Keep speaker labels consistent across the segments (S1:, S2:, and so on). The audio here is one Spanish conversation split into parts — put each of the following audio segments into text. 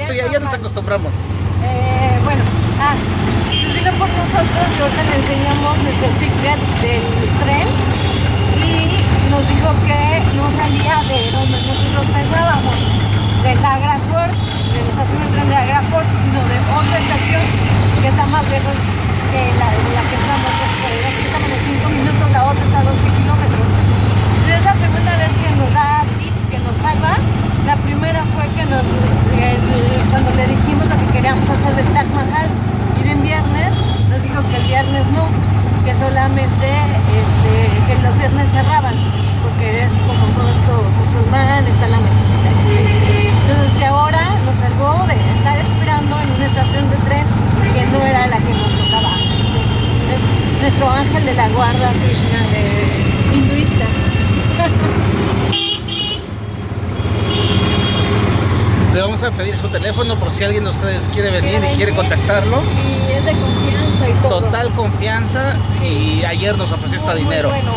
S1: esto ya, ya nos acostumbramos.
S2: Eh, bueno, ah, pues vino por nosotros y ahorita le enseñamos nuestro ticket del tren y nos dijo que no salía de donde nosotros pensábamos, de Agrafort, de la estación de tren de Agrafort, sino de otra estación que está más lejos que la de la que estamos. Aquí estamos en 5 minutos, la otra está a 12 kilómetros. Es la segunda vez que nos da tips, que nos salva. La primera fue que cuando le dijimos lo que queríamos hacer del Taj Mahal, ir en viernes, nos dijo que el viernes no, que solamente este, que los viernes cerraban, porque es como todo esto musulmán, está la mezquita. Entonces, y ahora nos salvó de estar esperando en una estación de tren que no era la que nos tocaba. Entonces, es nuestro ángel de la guarda Krishna eh, hinduista.
S1: Le vamos a pedir su teléfono por si alguien de ustedes quiere venir
S2: Quiere
S1: y quiere
S2: venir
S1: contactarlo.
S2: Y es de confianza y todo.
S1: Total confianza y ayer nos ofreció hasta dinero.
S2: bueno.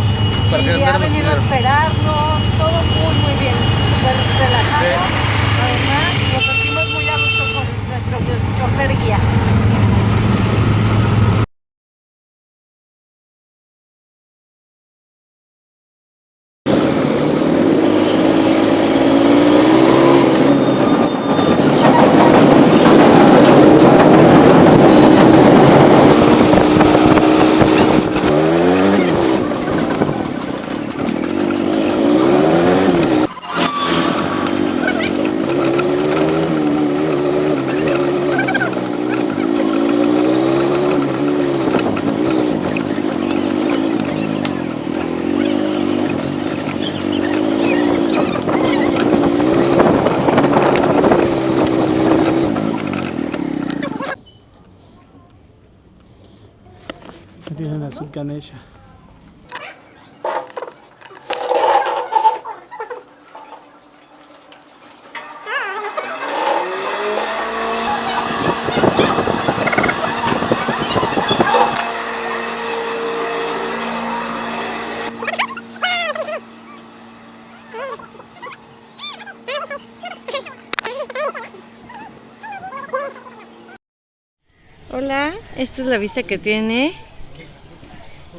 S1: Para que
S2: y ha venido a esperarnos, todo muy muy bien, súper relajado.
S1: Sí.
S2: Además, nos sentimos muy a gusto con nuestro chofer guía.
S1: Aquí tienen a su Ganesha.
S2: Hola, esta es la vista que tiene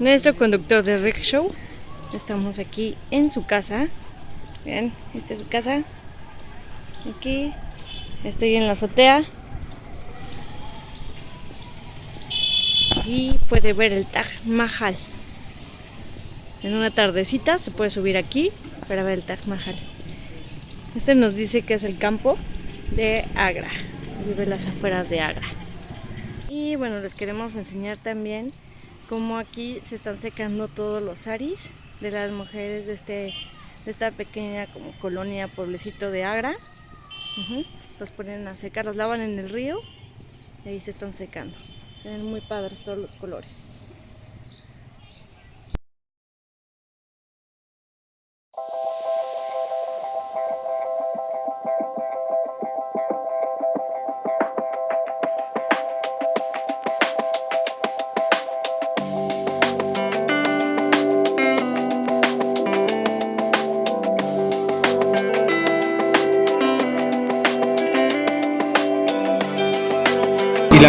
S2: nuestro conductor de rickshaw. Estamos aquí en su casa. Vean, esta es su casa. Aquí estoy en la azotea. Y puede ver el Taj Mahal. En una tardecita se puede subir aquí para ver el Taj Mahal. Este nos dice que es el campo de Agra. Vive las afueras de Agra. Y bueno, les queremos enseñar también cómo aquí se están secando todos los saris de las mujeres de, este, de esta pequeña como colonia, pueblecito de Agra. Los ponen a secar, los lavan en el río y ahí se están secando. Ven muy padres todos los colores.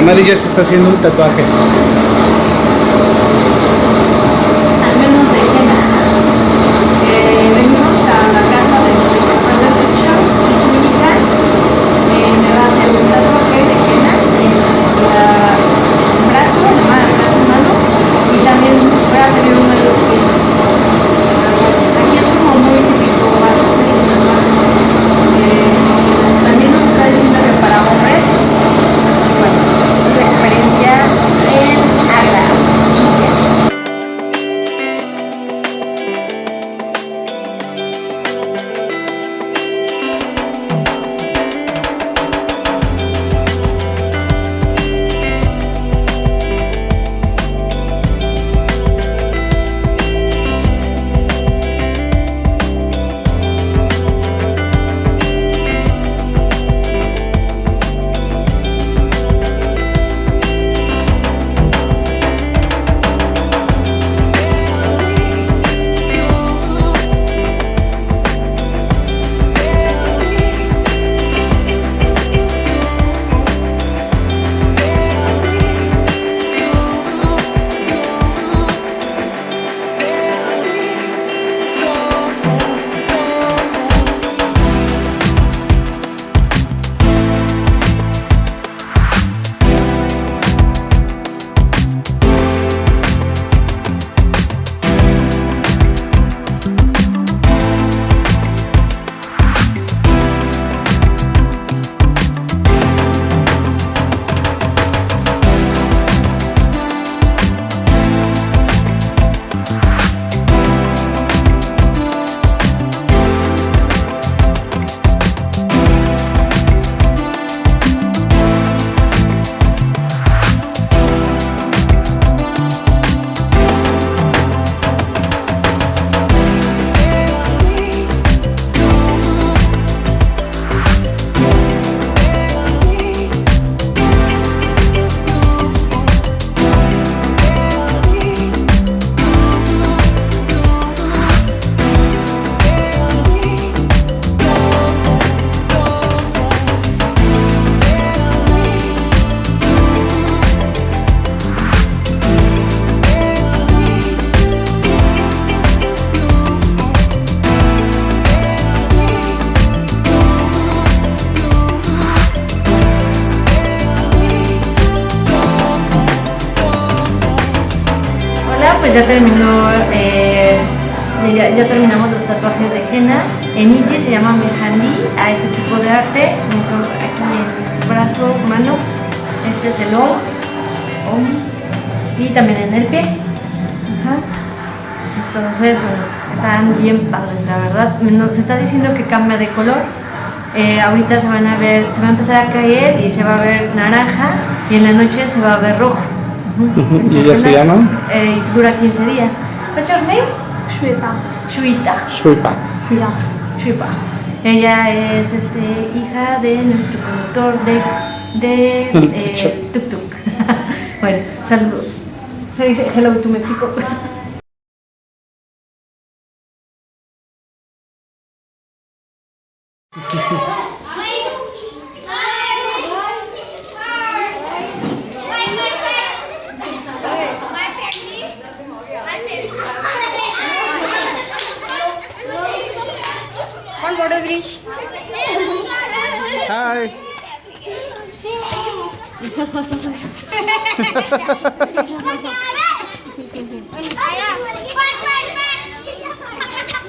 S1: Y la madre ya se está haciendo un tatuaje.
S2: Ya terminó, eh, ya, ya terminamos los tatuajes de henna. En India se llama mehandi a este tipo de arte. Aquí el brazo, mano. Este es el om, om, y también en el pie. Entonces, bueno, están bien padres, la verdad. Nos está diciendo que cambia de color. Eh, ahorita se van a ver, se va a empezar a caer y se va a ver naranja y en la noche se va a ver rojo. Ujú.
S1: ¿Y ya se llaman?
S2: Eh, dura 15 días. What's your name?
S3: Shweta.
S2: Shuita.
S1: Shuipa.
S3: Yeah.
S2: Shuipa. Ella es este, hija de nuestro productor de, de eh, Tuk Tuk. bueno, saludos. Se dice hello to México.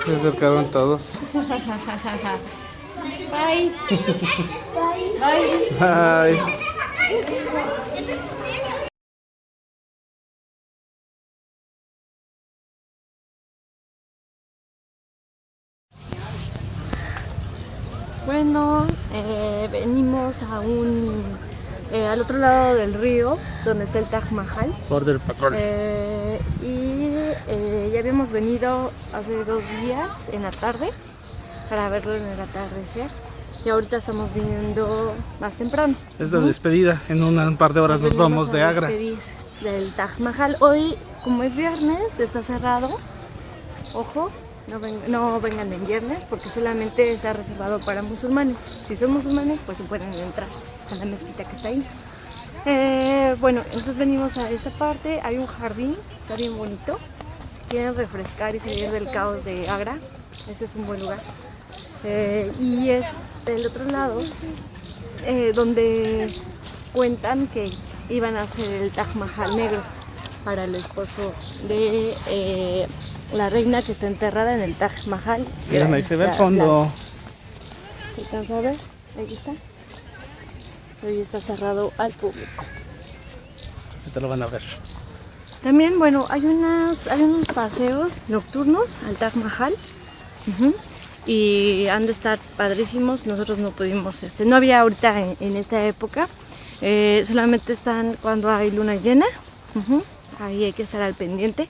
S1: Se acercaron todos.
S3: Bye.
S1: Bye.
S2: Bueno, eh, venimos a un, eh, al otro lado del río, donde está el Taj Mahal.
S1: Border Patrol.
S2: Eh, y eh, ya habíamos venido hace dos días en la tarde para verlo en el atardecer. Y ahorita estamos viniendo más temprano.
S1: Es la despedida. En un par de horas nos vamos de Agra.
S2: Del Taj Mahal. Hoy, como es viernes, está cerrado. Ojo, no, ven- no vengan en viernes porque solamente está reservado para musulmanes. Si son musulmanes, pues se pueden entrar a la mezquita que está ahí. Eh, bueno, entonces venimos a esta parte. Hay un jardín, está bien bonito. Quieren refrescar y salir del caos de Agra. Este es un buen lugar. Eh, y es del otro lado eh, donde cuentan que iban a hacer el Taj Mahal negro para el esposo de eh, la reina que está enterrada en el Taj Mahal.
S1: Ahí se ve el fondo.
S2: ¿Se alcanza a ver? Ahí está. Hoy está cerrado al público.
S1: Te lo van a ver.
S2: También, bueno, hay, unas, hay unos paseos nocturnos al Taj Mahal. Y han de estar padrísimos. Nosotros no pudimos, este, no había ahorita en, en esta época. Eh, solamente están cuando hay luna llena. Ahí hay que estar al pendiente.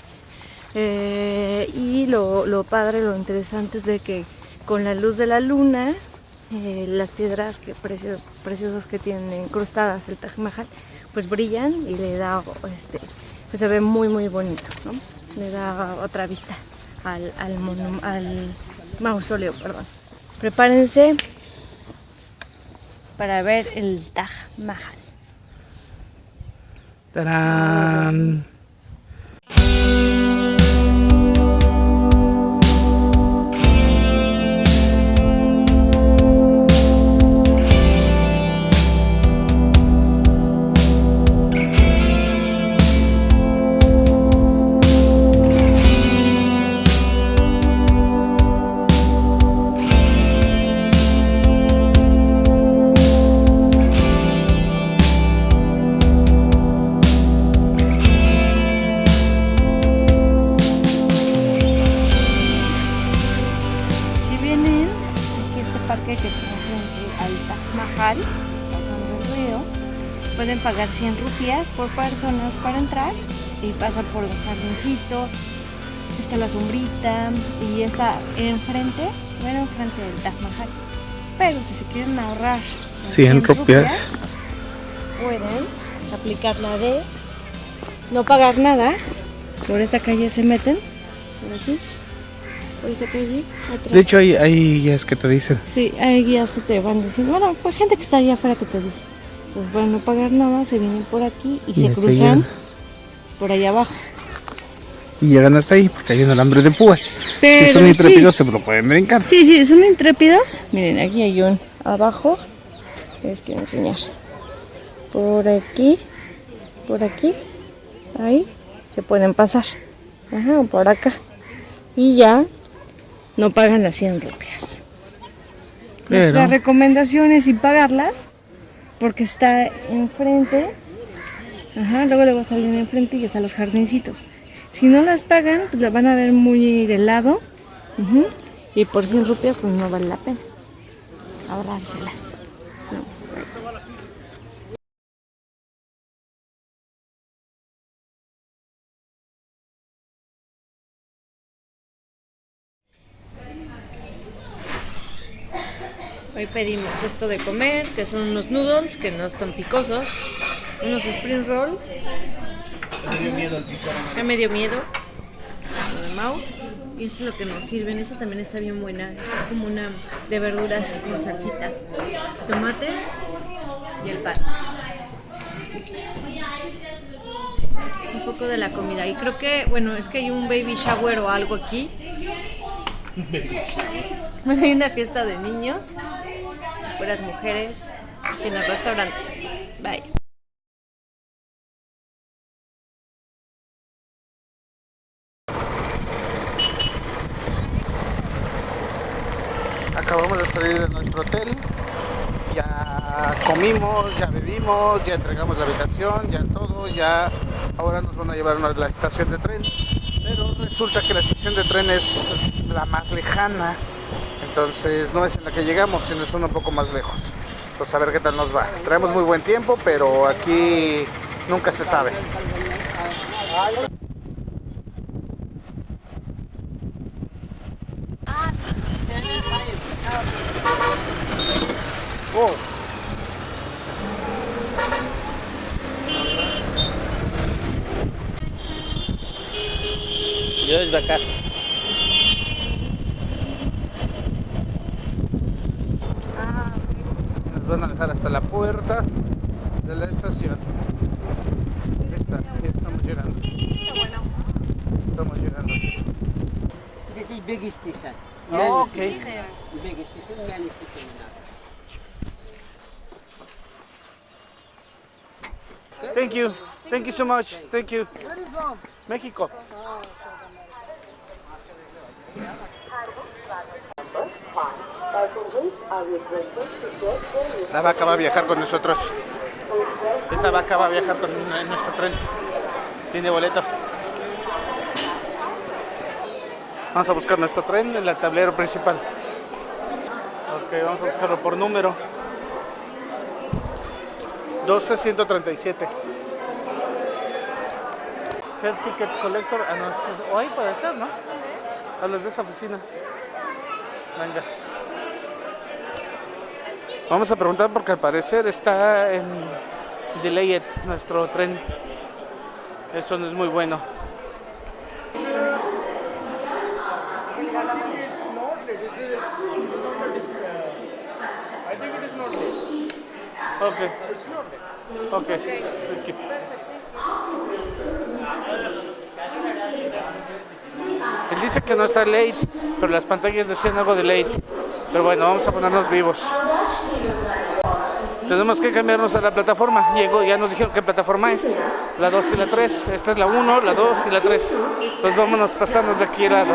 S2: Eh, y lo, lo padre, lo interesante es de que con la luz de la luna, eh, las piedras que precio- preciosas que tienen incrustadas el Taj Mahal, pues brillan y le da, este, pues se ve muy muy bonito, ¿no? Le da otra vista al, al, monu- al mausoleo, perdón. Prepárense para ver el Taj Mahal. Pueden pagar 100 rupias por personas para entrar y pasan por el jardincito, está la sombrita y está enfrente, bueno, enfrente del Taj Mahal. Pero si se quieren ahorrar las
S1: 100 rupias.
S2: pueden aplicar la de no pagar nada. Por esta calle se meten, por aquí, por esta calle, atrás.
S1: De hecho, hay, hay guías que te dicen.
S2: Sí, hay guías que te van diciendo, bueno, pues gente que está allá afuera que te dice, pues para no pagar nada, se vienen por aquí y,
S1: Y
S2: se
S1: hasta
S2: cruzan
S1: allá.
S2: por allá abajo.
S1: Y llegan hasta ahí porque hay un alambre de púas.
S2: Pero
S1: si son
S2: sí.
S1: intrépidos, se lo pueden brincar.
S2: Sí, sí, son intrépidos. Miren, aquí hay un abajo, les quiero enseñar. Por aquí, por aquí, ahí, se pueden pasar. Ajá, por acá. Y ya no pagan las 100 rupias. Nuestra recomendación es sin pagarlas porque está enfrente. Ajá, luego le va a salir enfrente y están los jardincitos. Si no las pagan, pues las van a ver muy de lado. Ujú, Y por 100 rupias, pues no vale la pena ahorrárselas. No, Hoy pedimos esto de comer, que son unos noodles que no están picosos, unos spring rolls.
S1: Me dio miedo el picor.
S2: Ya me dio miedo. Lo de Mau. Y esto es lo que nos sirven. Esta también está bien buena. Esta es como una de verduras con salsita. Tomate y el pan. Un poco de la comida. Y creo que, bueno, es que hay un baby shower o algo aquí. Bueno, hay una fiesta de niños, puras mujeres, en el restaurante. Bye.
S1: Acabamos de salir de nuestro hotel. Ya comimos, ya bebimos, ya entregamos la habitación, ya todo, ya ahora nos van a llevar a la estación de tren. Pero resulta que la estación de tren es la más lejana. Entonces no es en la que llegamos, sino es una un poco más lejos. Pues a ver qué tal nos va. Traemos muy buen tiempo, pero aquí nunca se sabe. Oh. Yo desde acá. Nos van a dejar hasta la puerta de la estación. Ahí está, ya estamos llegando. Estamos llegando.
S3: This is big station.
S1: Oh, ok.
S3: Big station, main station now.
S1: Thank you. Thank you so much. Thank you. México. La vaca va a viajar con nosotros. Esa vaca va a viajar con en nuestro tren. Tiene boleto. Vamos a buscar nuestro tren en el tablero principal. Ok, vamos a buscarlo por número. 12137. Head Ticket Collector. Ah, no, o ahí puede ser, ¿no? A los de esa oficina. Venga. Vamos a preguntar porque al parecer está en Delayed nuestro tren. Eso no es muy bueno.
S4: It's not late. Is it? It is not uh, I think it is not late.
S1: Ok,
S4: It's not late.
S1: ok. Thank you. Él dice que no está late, pero las pantallas decían algo de late. Pero bueno, vamos a ponernos vivos. Tenemos que cambiarnos a la plataforma. Llegó, ya nos dijeron qué plataforma es. La 2 y la 3. Esta es la 1, la 2 y la 3. Entonces vámonos, pasarnos de aquí al lado.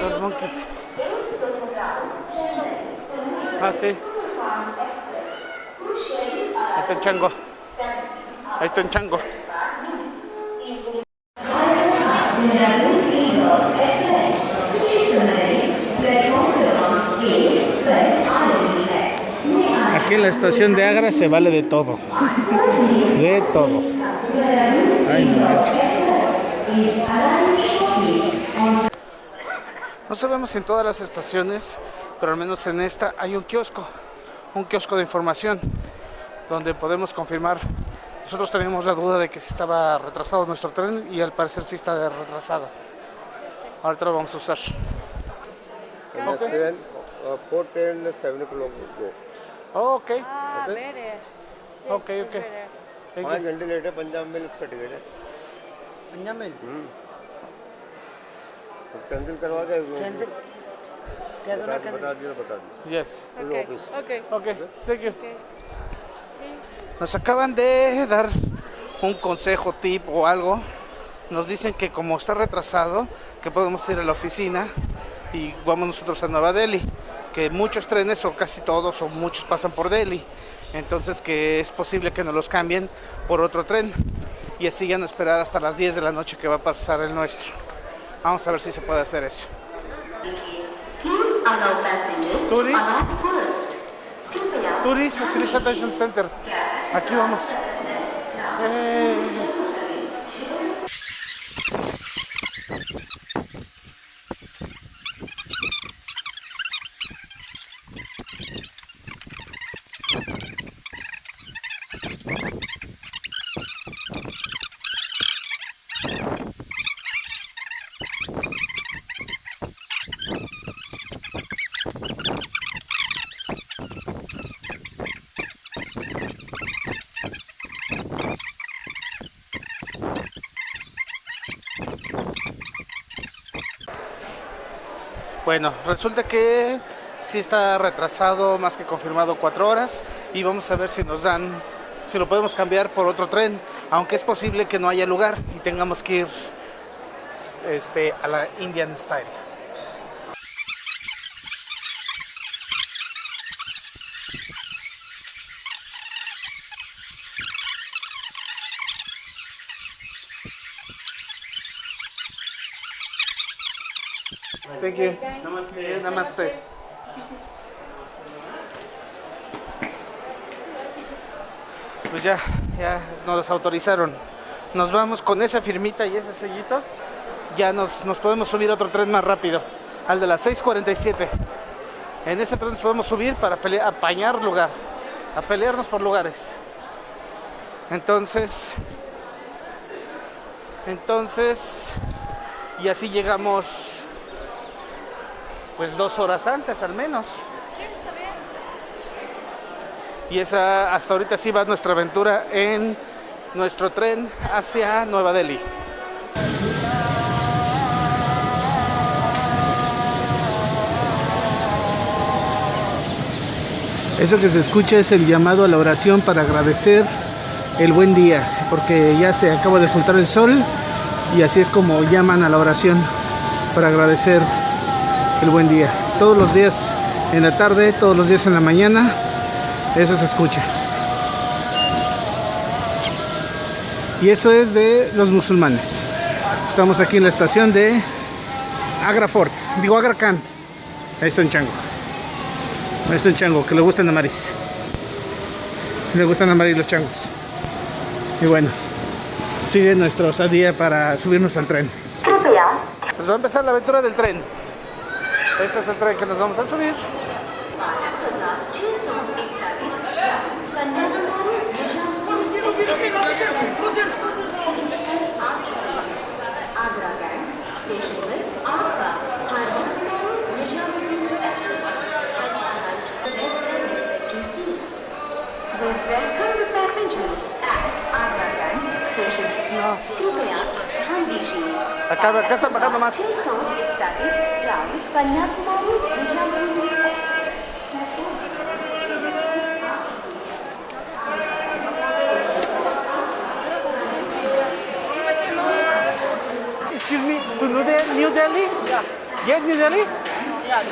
S1: Los monkeys. Ah, sí. Ahí está un chango. Ahí está un chango. Aquí en la estación de Agra se vale de todo. De todo. No sabemos si en todas las estaciones, pero al menos en esta hay un kiosco, un kiosco de información, donde podemos confirmar. Nosotros teníamos la duda de que si estaba retrasado nuestro tren y al parecer sí está retrasado. Ahorita lo vamos a usar.
S5: And next train, uh, four train, seven o'clock go.
S1: Oh, ok,
S2: Ah,
S5: Okay.
S2: better. Yes,
S1: ok,
S2: it's
S1: ok.
S2: better.
S1: Thank
S5: पाँच
S1: you.
S5: घंटे लेट है पंजाब में उसका टिकट है
S3: पंजाब में
S5: कैंसिल करवा के
S3: कैंसिल कह दो
S5: बता
S3: ना
S5: बता
S3: कैंसिल
S5: दिया बता दिया
S1: Yes.
S5: Full
S2: Okay,
S5: office.
S2: okay,
S1: Ok, thank you.
S2: okay. Sí.
S1: Nos acaban de dar un consejo, tip o algo. Nos dicen que como está retrasado, que podemos ir a la oficina y vamos nosotros a Nueva Delhi. Que muchos trenes, o casi todos, o muchos pasan por Delhi. Entonces que es posible que nos los cambien por otro tren. Y así ya no esperar hasta las 10 de la noche que va a pasar el nuestro. Vamos a ver si se puede hacer eso. Tourist. Tourist Facilitation Center. Aquí vamos. Eh, Bueno, resulta que sí está retrasado, más que confirmado, cuatro horas y vamos a ver si nos dan, si lo podemos cambiar por otro tren, aunque es posible que no haya lugar y tengamos que ir este, a la Indian Style. Thank you. Namaste. Namaste. Pues ya, ya nos autorizaron. Nos vamos con esa firmita y ese sellito. Ya nos, nos podemos subir a otro tren más rápido, al de las 6:47. En ese tren nos podemos subir para pele- apañar lugar, a pelearnos por lugares. Entonces, entonces, y así llegamos pues dos horas antes al menos. Y esa hasta ahorita sí va nuestra aventura en nuestro tren hacia Nueva Delhi. Eso que se escucha es el llamado a la oración para agradecer el buen día, porque ya se acaba de juntar el sol y así es como llaman a la oración para agradecer el buen día. Todos los días en la tarde, todos los días en la mañana, eso se escucha. Y eso es de los musulmanes. Estamos aquí en la estación de Agrafort, digo Agracant. Ahí está un chango. Ahí está un chango, que le gustan la maris. Le gustan amarillos los changos. Y bueno, sigue nuestra osadía para subirnos al tren. Pues va a empezar la aventura del tren. Este es el tren que nos vamos a subir. Acá, acá están bajando más. Excuse me, to New Delhi? New Delhi? Yeah. Yes, New Delhi? Yeah.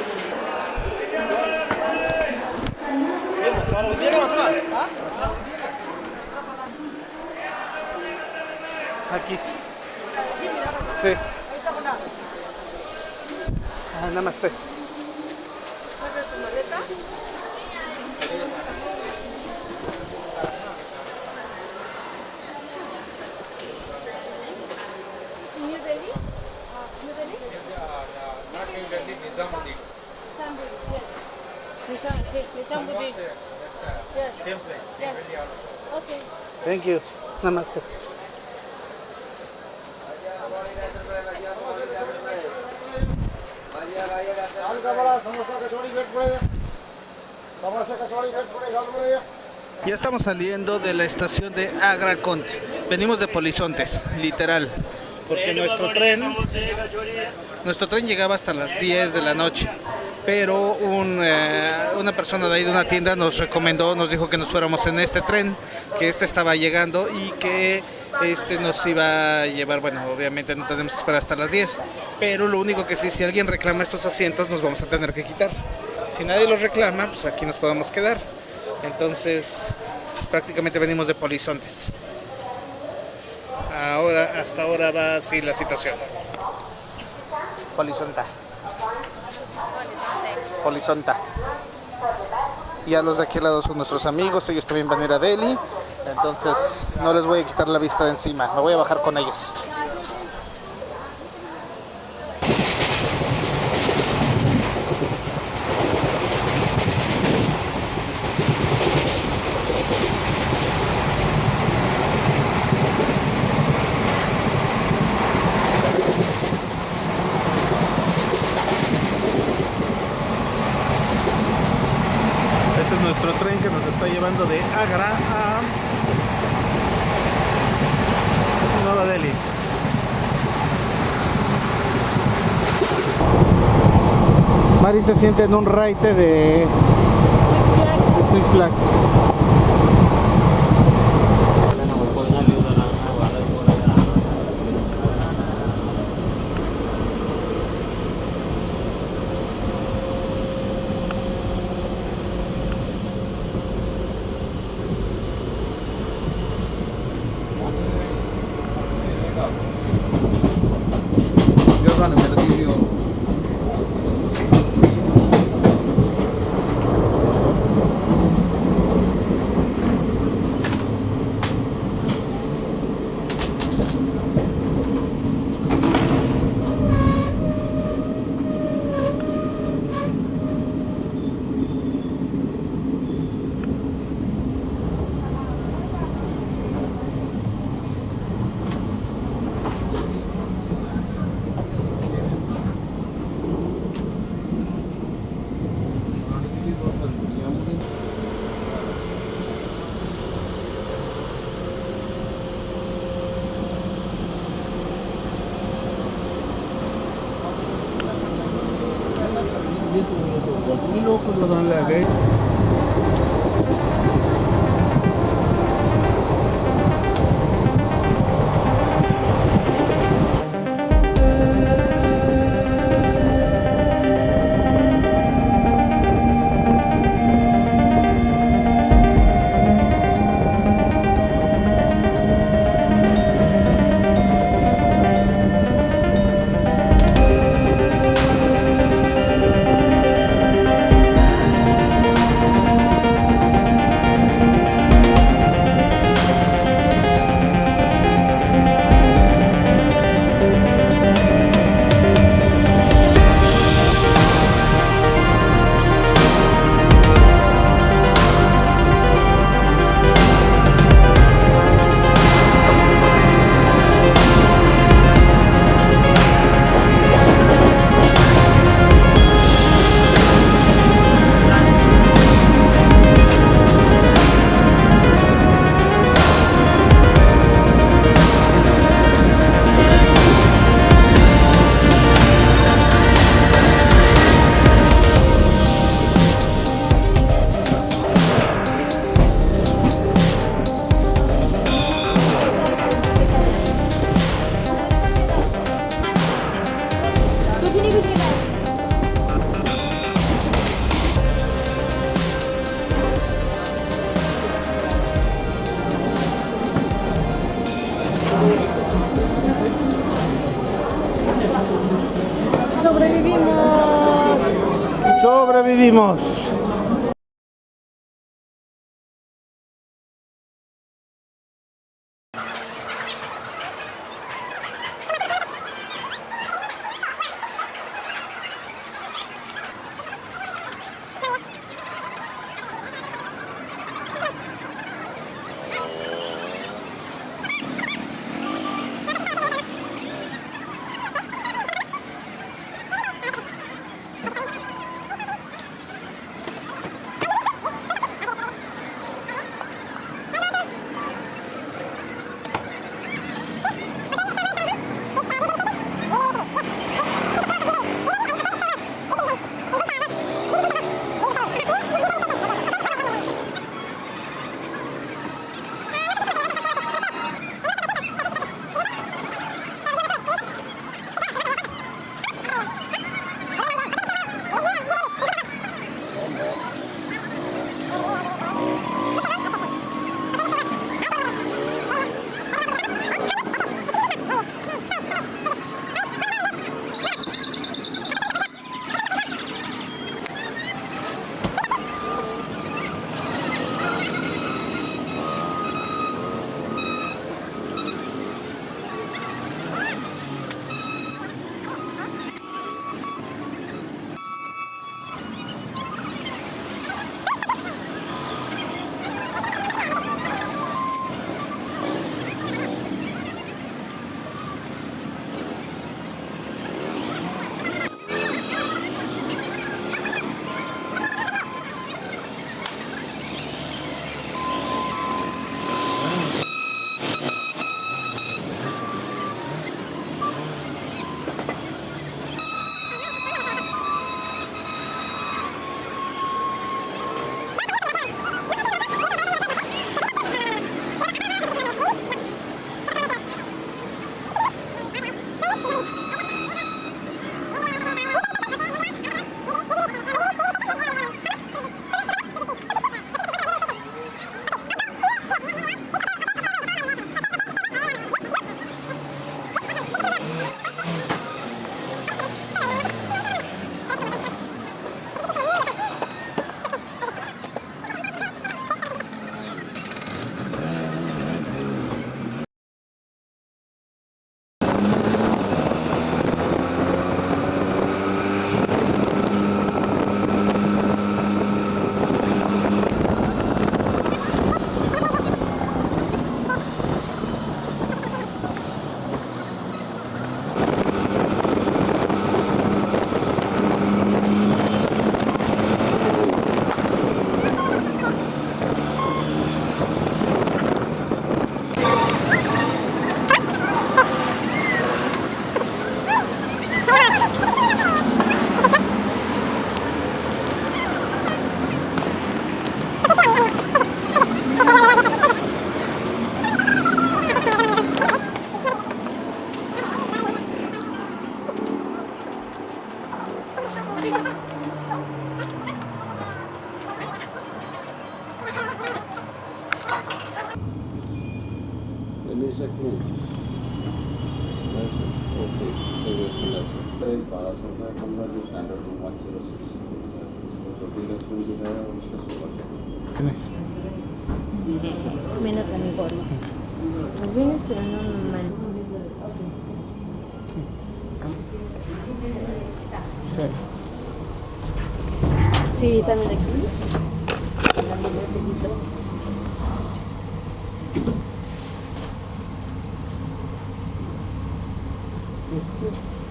S1: Aquí. Sí.
S2: Yes.
S1: Thank you. Namaste.
S5: दाल का बड़ा समोसा कचौड़ी वेट पड़ेगा समोसा कचौड़ी वेट पड़ेगा दाल पड़ेगा
S1: Ya estamos saliendo de la estación de Agra Conte. Venimos de Polizontes, literal. Porque nuestro tren, nuestro tren llegaba hasta las 10 de la noche. Pero un, eh, una persona de ahí de una tienda nos recomendó, nos dijo que nos fuéramos en este tren, que este estaba llegando y que este nos iba a llevar, bueno, obviamente no tenemos que esperar hasta las 10, pero lo único que sí, si alguien reclama estos asientos, nos vamos a tener que quitar. Si nadie los reclama, pues aquí nos podemos quedar. Entonces, prácticamente venimos de Polizontes. Ahora, hasta ahora va así la situación. Polizonta. Polizonta. Y a los de aquí al lado son nuestros amigos, ellos también van a ir a Delhi. Entonces, no les voy a quitar la vista de encima, me voy a bajar con ellos. Este es nuestro tren que nos está llevando de Agra a Nueva Delhi. Mari se siente en un raite de Six Flags.
S2: Sobrevivimos.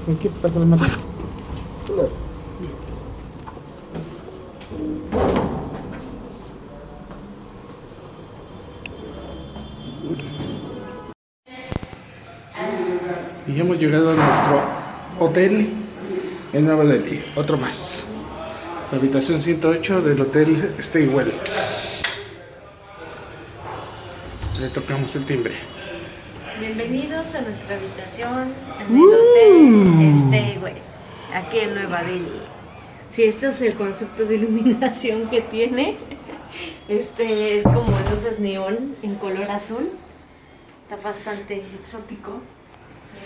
S1: ¿En qué pasa la matriz? Y hemos llegado a nuestro hotel en Nueva Delhi. Otro más. La habitación 108 del hotel Staywell. Le tocamos el timbre.
S2: Bienvenidos a nuestra habitación en el hotel este, güey, aquí en Nueva Delhi. Si este es el concepto de iluminación que tiene, este es como luces neón en color azul. Está bastante exótico.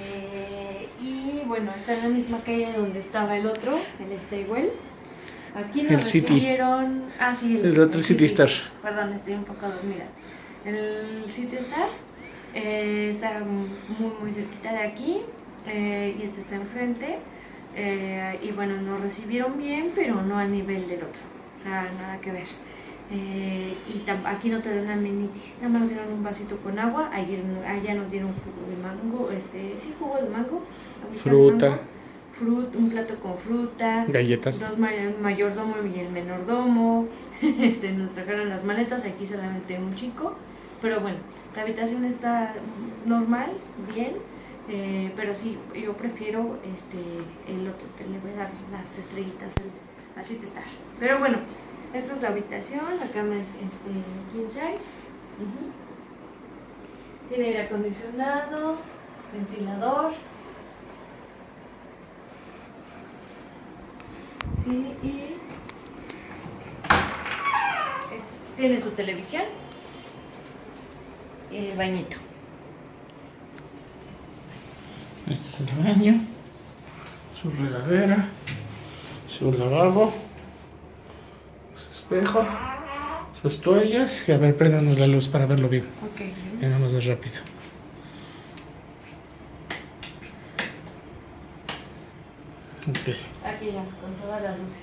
S2: Eh, y bueno, está en la misma calle donde estaba el otro, el Staywell. Aquí nos
S1: El City.
S2: recibieron. Ah, sí,
S1: El otro City Star.
S2: Perdón, estoy un poco dormida. El City Star eh, está muy, muy cerquita de aquí eh, y este está enfrente. Eh, y bueno, nos recibieron bien, pero no al nivel del otro. O sea, nada que ver. Eh, y aquí no te dan amenities, nada más nos dieron un vasito con agua. Ayer, allá nos dieron jugo de mango, este, sí, jugo de mango. agüita de
S1: Fruta.
S2: mango, frut- un plato con fruta.
S1: Galletas.
S2: Dos ma- el mayordomo y el menordomo. Este, nos trajeron las maletas, aquí solamente un chico. Pero bueno, la habitación está normal, bien. eh, pero sí, yo prefiero este, el otro. Te le voy a dar las estrellitas al, al City Star. Pero bueno, esta es la habitación. La cama es este, king size. Tiene aire acondicionado, ventilador. Sí, y tiene su televisión el bañito.
S1: Este es el baño, su regadera, su lavabo, su espejo, sus toallas. Y a ver, préndanos la luz para verlo bien.
S2: Ok.
S1: Nada más rápido. Ok,
S2: Aquí ya, con todas las luces.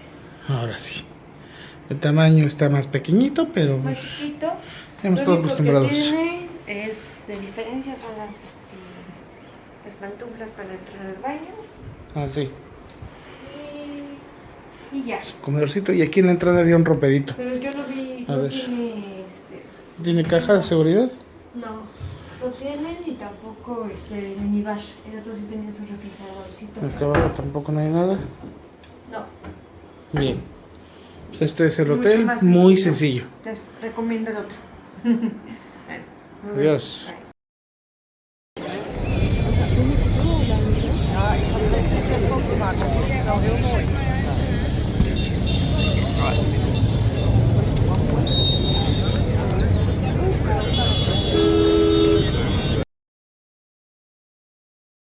S1: ahora sí. El tamaño está más pequeñito, pero
S2: Más chiquito.
S1: estamos todos acostumbrados.
S2: Es de diferencia son las, este, las pantuflas para entrar al baño.
S1: Ah, sí.
S2: Y, y ya.
S1: Su comedorcito. Y aquí en la entrada había un romperito.
S2: Pero yo lo vi,
S1: A
S2: no
S1: ver.
S2: tiene este,
S1: ¿Tiene caja de seguridad?
S2: No, lo tienen y tampoco este minibar. El otro sí tenía su refrigeradorcito.
S1: Acá abajo tampoco no hay nada.
S2: No,
S1: Bien. Pues este es el hotel, muy
S2: sencillo.
S1: sencillo.
S2: les recomiendo el otro. Hmm. Yes.
S1: Ja,
S2: ik ga een een foto maken. Dat is wel heel mooi.